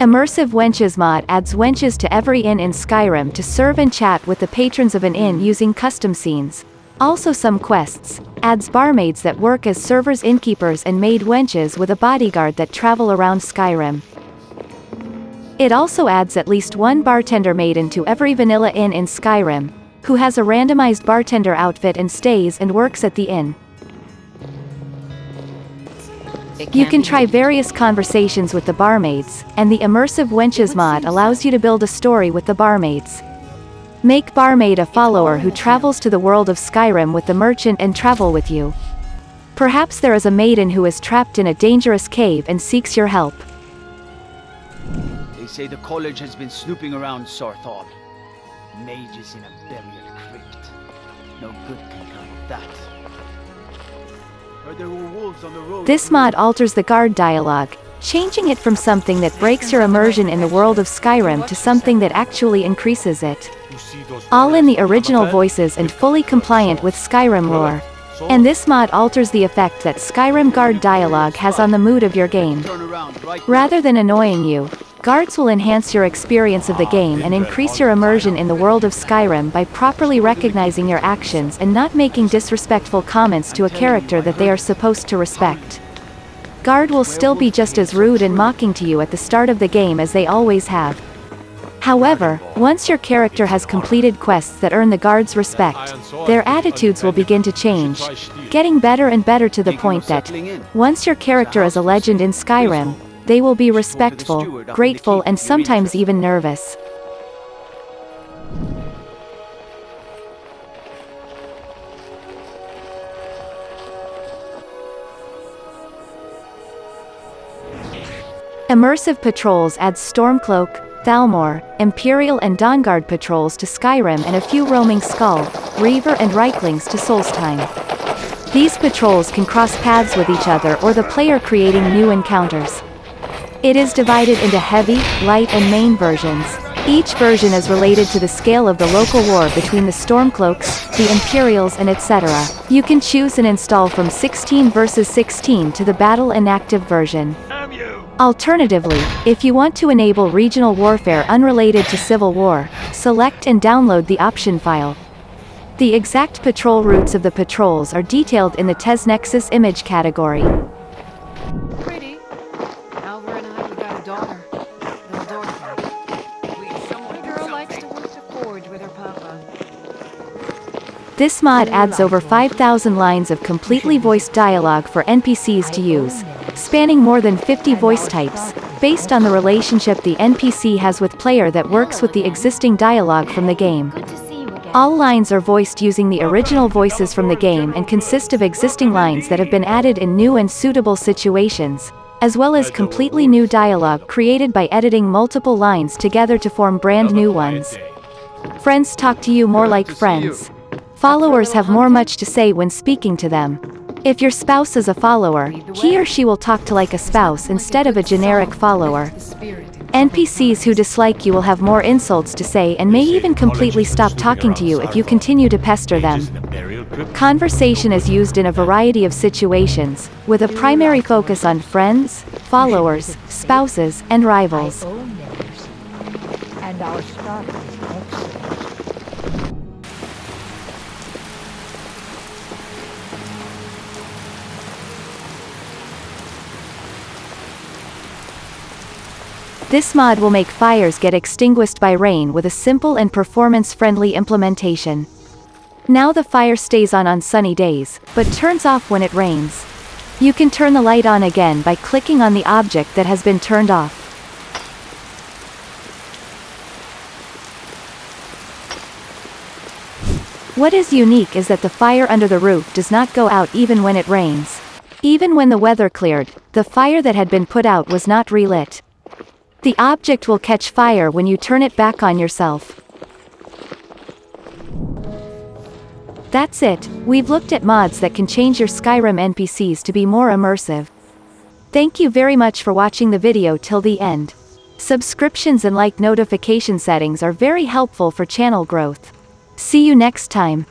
Immersive Wenches mod adds wenches to every inn in Skyrim to serve and chat with the patrons of an inn using custom scenes. Also some quests, adds barmaids that work as servers innkeepers and maid wenches with a bodyguard that travel around Skyrim. It also adds at least one bartender maiden to every vanilla inn in Skyrim, who has a randomized bartender outfit and stays and works at the inn. You can try various conversations with the barmaids, and the Immersive Wenches mod allows you to build a story with the barmaids. Make barmaid a follower who travels to the world of Skyrim with the merchant and travel with you. Perhaps there is a maiden who is trapped in a dangerous cave and seeks your help. They say the college has been snooping around Saarthal. Mages in a burial crypt. No good can come of that. There were wolves on the road. This mod alters the guard dialogue, changing it from something that breaks your immersion in the world of Skyrim to something that actually increases it. All in the original voices and fully compliant with Skyrim lore. And this mod alters the effect that Skyrim guard dialogue has on the mood of your game. Turn around, right? Rather than annoying you, guards will enhance your experience of the game and increase your immersion in the world of Skyrim by properly recognizing your actions and not making disrespectful comments to a character that they are supposed to respect. Guard will still be just as rude and mocking to you at the start of the game as they always have. However, once your character has completed quests that earn the guards' respect, their attitudes will begin to change, getting better and better to the point that, once your character is a legend in Skyrim, they will be respectful, grateful and sometimes even nervous. Immersive Patrols adds Stormcloak, Thalmor, Imperial and Dawnguard patrols to Skyrim and a few roaming Skaal, Reaver and Rieklings to Solstheim. These patrols can cross paths with each other or the player creating new encounters. It is divided into heavy, light and main versions. Each version is related to the scale of the local war between the Stormcloaks, the Imperials and etc. You can choose and install from 16 versus 16 to the battle inactive version. Alternatively, if you want to enable regional warfare unrelated to civil war, select and download the option file. The exact patrol routes of the patrols are detailed in the TesNexus image category. This mod adds over 5,000 lines of completely voiced dialogue for NPCs to use, spanning more than 50 voice types, based on the relationship the NPC has with player that works with the existing dialogue from the game. All lines are voiced using the original voices from the game and consist of existing lines that have been added in new and suitable situations, as well as completely new dialogue created by editing multiple lines together to form brand new ones. Friends talk to you more like friends. Followers have more much to say when speaking to them. If your spouse is a follower, he or she will talk to like a spouse instead of a generic follower. NPCs who dislike you will have more insults to say and may even completely stop talking to you if you continue to pester them. Conversation is used in a variety of situations, with a primary focus on friends, followers, spouses, and rivals. This mod will make fires get extinguished by rain with a simple and performance-friendly implementation. Now the fire stays on on sunny days, but turns off when it rains. You can turn the light on again by clicking on the object that has been turned off. What is unique is that the fire under the roof does not go out even when it rains. Even when the weather cleared, the fire that had been put out was not relit. The object will catch fire when you turn it back on yourself. That's it, we've looked at mods that can change your Skyrim NPCs to be more immersive. Thank you very much for watching the video till the end. Subscriptions and like notification settings are very helpful for channel growth. See you next time.